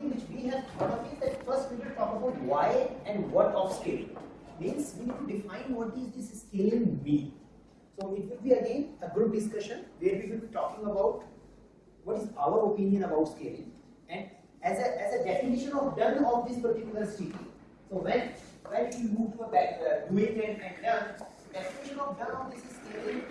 which we have thought of is that first we will talk about why and what of scaling. Means we need to define what is this scaling mean. So it will be again a group discussion where we will be talking about what is our opinion about scaling and as a, as a definition of done of this particular sticky. So when when you move to a back, uh, doing and, and done, definition of done of this scaling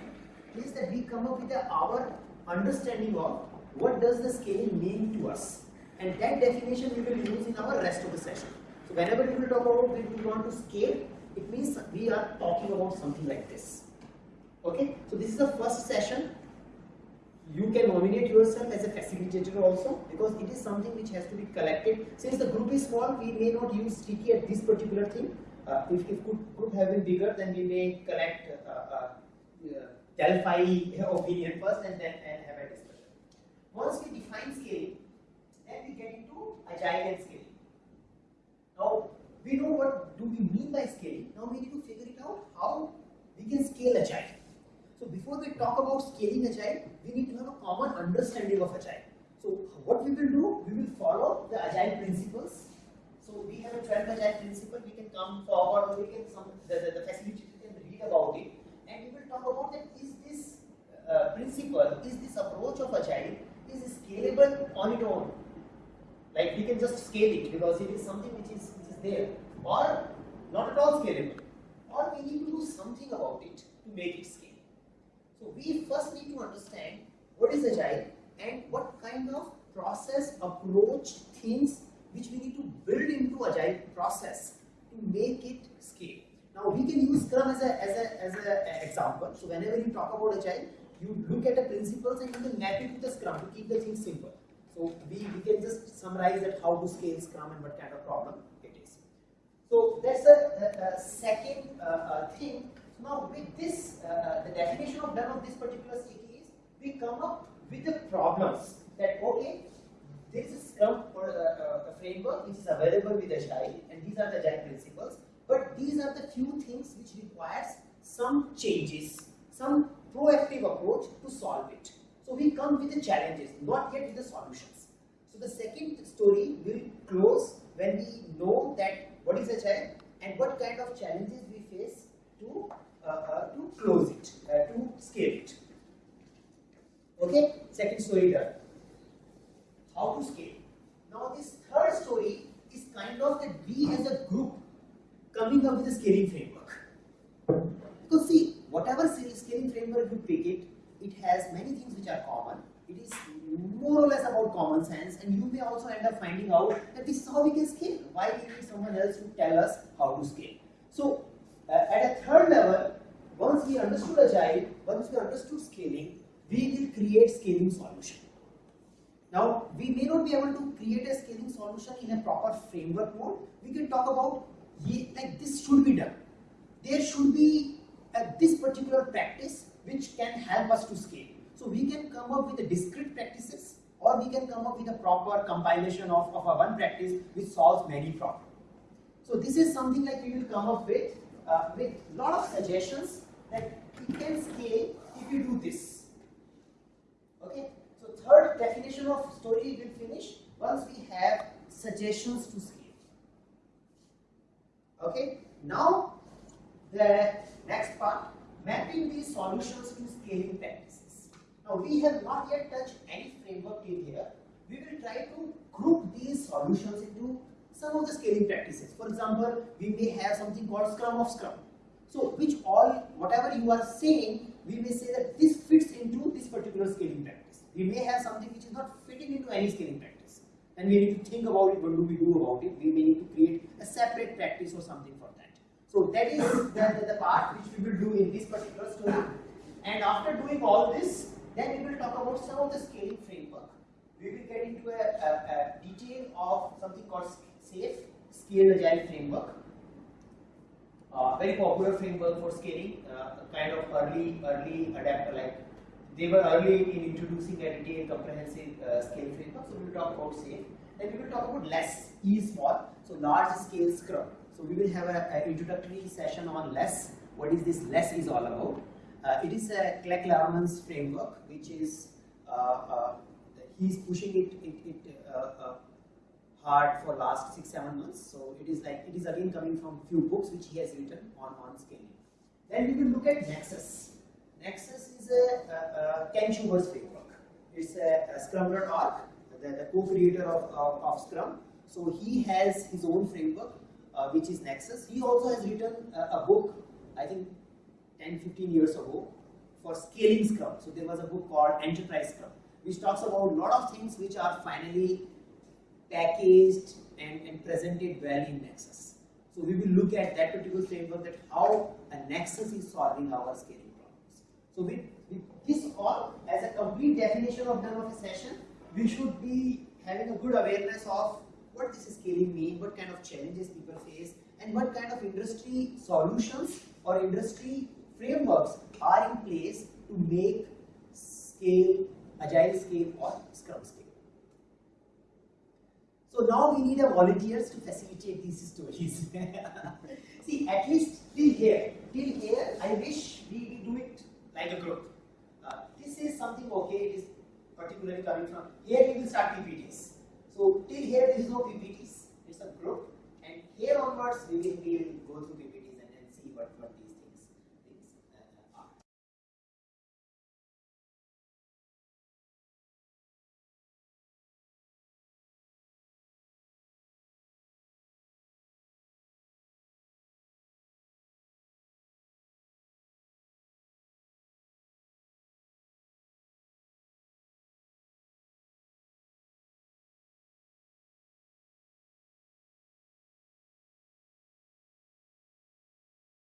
is that we come up with a, our understanding of what does the scaling mean to us and that definition we will use in our rest of the session. So whenever we will talk about when we want to scale, it means we are talking about something like this. Okay, so this is the first session. You can nominate yourself as a facilitator also because it is something which has to be collected. Since the group is small, we may not use sticky at this particular thing. Uh, if, if group have been bigger, then we may collect uh, uh, uh Delphi opinion first and then and have a discussion. Once we define scaling, then we get into agile and scaling. Now, we know what do we mean by scaling. Now we need to figure it out how we can scale agile. So before we talk about scaling agile, we need to have a common understanding of agile. So what we will do, we will follow the agile principles. So we have a 12 agile principle, we can come forward or we can, some, the, the, the facilitator can read about it and we will talk about that is this uh, principle, is this approach of agile, is scalable on its own. Like we can just scale it because it is something which is, which is there or not at all scalable or we need to do something about it to make it scale. So we first need to understand what is agile and what kind of process, approach, things which we need to build into agile process to make it scale. Now we can use Scrum as a as a as a example. So whenever you talk about agile, you look at the principles and you can map it to the Scrum to keep the things simple. So we, we can just summarize that how to scale Scrum and what kind of problem it is. So that's the, second uh, uh, thing now with this, uh, uh, the definition of done of this particular sticky is, we come up with the problems that, okay, this is Scrum or uh, a framework which is available with Agile and these are the Agile principles, but these are the few things which requires some changes, some proactive approach to solve it. So we come with the challenges, not yet with the solutions. The second story will close when we know that what is Agile and what kind of challenges we face to uh, uh, to close it, uh, to scale it. Okay, second story done. How to scale. Now this third story is kind of that we as a group coming up with a scaling framework. Because see, whatever scaling framework you pick it, it has many things which are common. More or less about common sense and you may also end up finding out that this is how we can scale. Why we need someone else to tell us how to scale. So uh, at a third level, once we understood agile, once we understood scaling, we will create scaling solution. Now, we may not be able to create a scaling solution in a proper framework mode. We can talk about like this should be done. There should be a, this particular practice which can help us to scale. So we can come up with discrete practices or we can come up with a proper compilation of, of a one practice which solves many problems. So this is something like we will come up with uh, with lot of suggestions that we can scale if you do this. Okay, so third definition of story will finish once we have suggestions to scale. Okay, now the next part, mapping these solutions to scaling practices. Now we have not yet touched any framework in here. We will try to group these solutions into some of the scaling practices. For example, we may have something called Scrum of Scrum. So, which all, whatever you are saying, we may say that this fits into this particular scaling practice. We may have something which is not fitting into any scaling practice. And we need to think about it, what do we do about it? We may need to create a separate practice or something for that. So that is the, the, the part which we will do in this particular story. And after doing all this, then we will talk about some of the scaling framework. We will get into a, a, a detail of something called SAFe, Scale Agile Framework. Uh, very popular framework for scaling, uh, kind of early, early adapter like they were early in introducing a detailed comprehensive uh, scale framework. So we will talk about SAFe. Then we will talk about less, E small, so large scale Scrum. So we will have an introductory session on less. What is this less is all about? Uh, it is a Craig Larman's framework, which is uh, uh, he's pushing it, it, it heart for last six seven months. So it is like it is again coming from few books which he has written on on scaling. Then we will look at Nexus. Nexus is a, a, a Ken framework. It's a, a Scrum.org, the, the co-creator of, of, of, Scrum. So he has his own framework, uh, which is Nexus. He also has written a, a book, I think 10, 15 years ago, for scaling Scrum. So there was a book called Enterprise Scrum, which talks about a lot of things which are finally packaged and, and presented well in Nexus. So we will look at that particular framework that how a Nexus is solving our scaling problems. So with, with this all as a complete definition of done of a session, we should be having a good awareness of what this is scaling mean, what kind of challenges people face, and what kind of industry solutions or industry frameworks are in place to make scale, agile scale or scrum scale. So now we need a volunteers to facilitate these stories. See, at least till here, till here, I wish we, do it like a group. Uh, this is something okay, it is particularly coming from, here we will start PPTs. So till here there is no PPTs, it's a group and here onwards we will, we will go through PPTs and, and see what, what